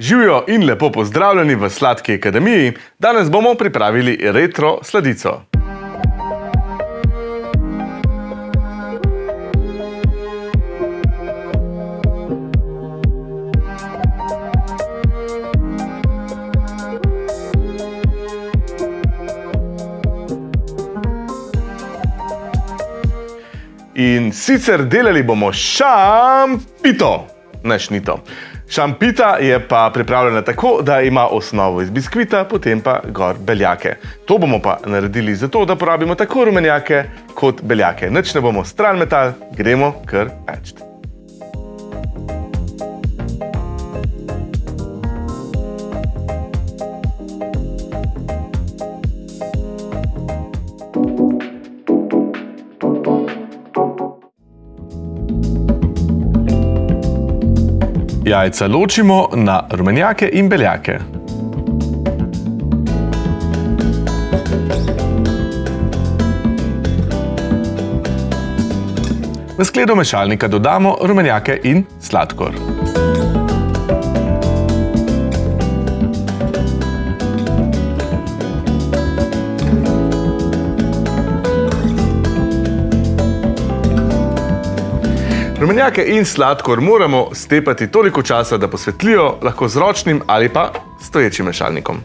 Živijo in lepo pozdravljeni v Sladki akademiji. Danes bomo pripravili retro sladico. In sicer delali bomo šampito, ne šnito. Šampita je pa pripravljena tako, da ima osnovo iz biskvita, potem pa gor beljake. To bomo pa naredili zato, da porabimo tako rumenjake kot beljake. Nič ne bomo stran metal, gremo kar pečti. Jajca ločimo na rumenjake in beljake. V skledo mešalnika dodamo rumenjake in sladkor. Rumenjake in sladkor moramo stepati toliko časa, da posvetlijo, lahko z ročnim ali pa stoječim mešalnikom.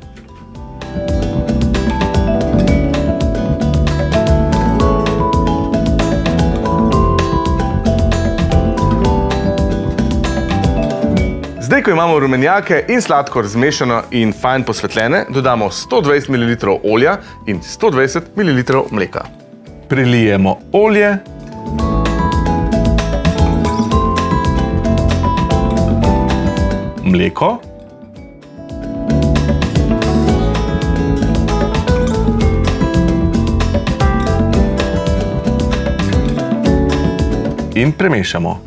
Zdaj, ko imamo rumenjake in sladkor zmešano in fajn posvetljene, dodamo 120 ml olja in 120 ml mleka. Prilijemo olje, mleko. In premešamo.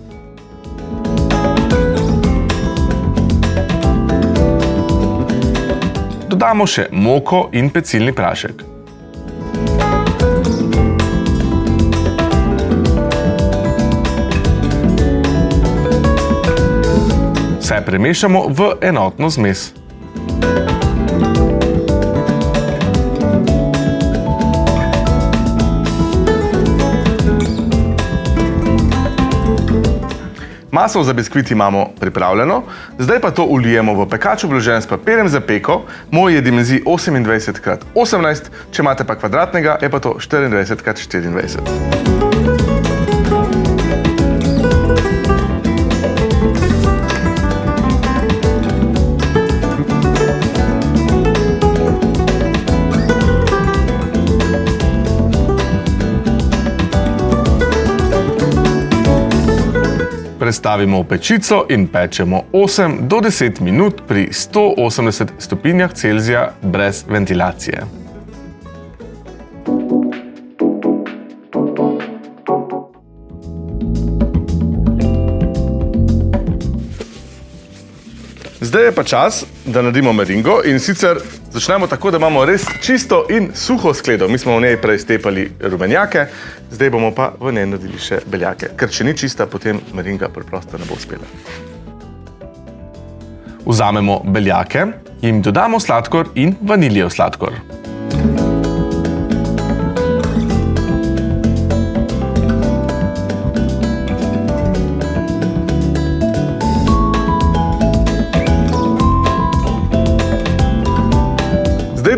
Dodamo še moko in pecilni prašek. Premešamo v enotno zmes. Maso za biskvit imamo pripravljeno, zdaj pa to ulijemo v pekač obložen s papirjem za peko. Moj je dimenzij 28x18, če imate pa kvadratnega, je pa to 24x24. Prestavimo v pečico in pečemo 8 do 10 minut pri 180 stopinjah Celzija brez ventilacije. Zdaj je pa čas, da naredimo meringo in sicer začnemo tako, da imamo res čisto in suho skledo. Mi smo v njej prej stepali rumenjake, zdaj bomo pa v njej naredili še beljake. Ker če ni čista, potem meringa preprosto ne bo uspela. Vzamemo beljake, jim dodamo sladkor in vaniljev sladkor.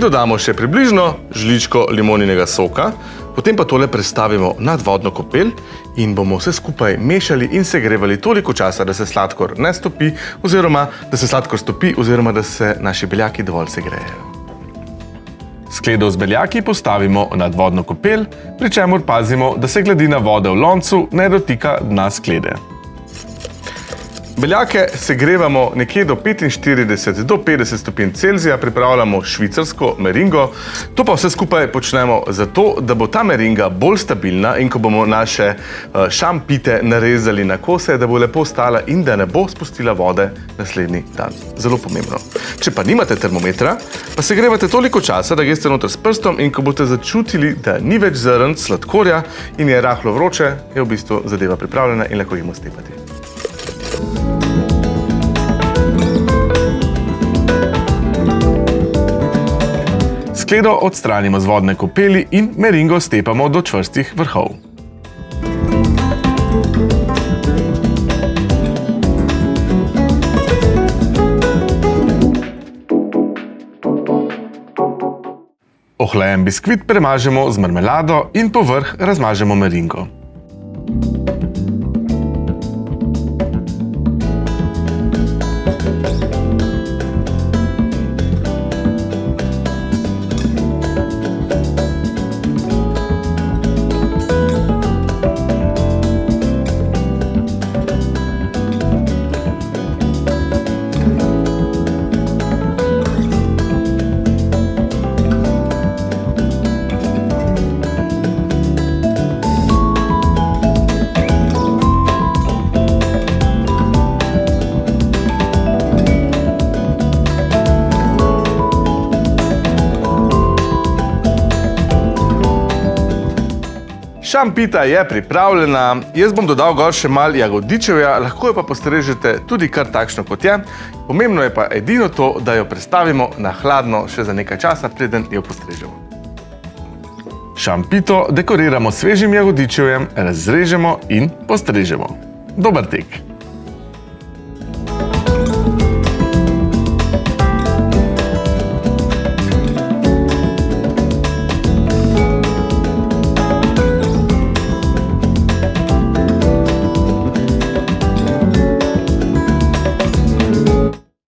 Dodamo še približno žličko limoninega soka, potem pa tole prestavimo nad vodno kopel in bomo vse skupaj mešali in segrevali toliko časa, da se sladkor ne stopi oziroma da se sladkor stopi oziroma da se naši beljaki dovolj segrejejo. Skledo z beljaki postavimo nad vodno kopel, pri čemur pazimo, da se gladina vode v loncu ne dotika dna sklede. Beljake segrevamo nekje do 45 do 50 stopinj Celzija, pripravljamo švicarsko meringo. To pa vse skupaj počnemo zato, da bo ta meringa bolj stabilna in ko bomo naše eh, šampite narezali na kose, da bo lepo stala in da ne bo spustila vode naslednji dan. Zelo pomembno. Če pa nimate termometra, pa segrevate toliko časa, da greste noter s prstom in ko boste začutili, da ni več zrn sladkorja in je rahlo vroče, je v bistvu zadeva pripravljena in lahko jemo stepati. Skledo odstranimo z vodne kopeli in meringo stepamo do čvrstih vrhov. Ohlajen biskvit premažemo z marmelado in povrh razmažemo meringo. Šampita je pripravljena, jaz bom dodal gor še mal jagodičevja, lahko jo pa postrežete tudi kar takšno kot je. Pomembno je pa edino to, da jo predstavimo na hladno še za nekaj časa, preden jo postrežemo. Šampito dekoriramo svežim jagodičevjem, razrežemo in postrežemo. Dobar tek!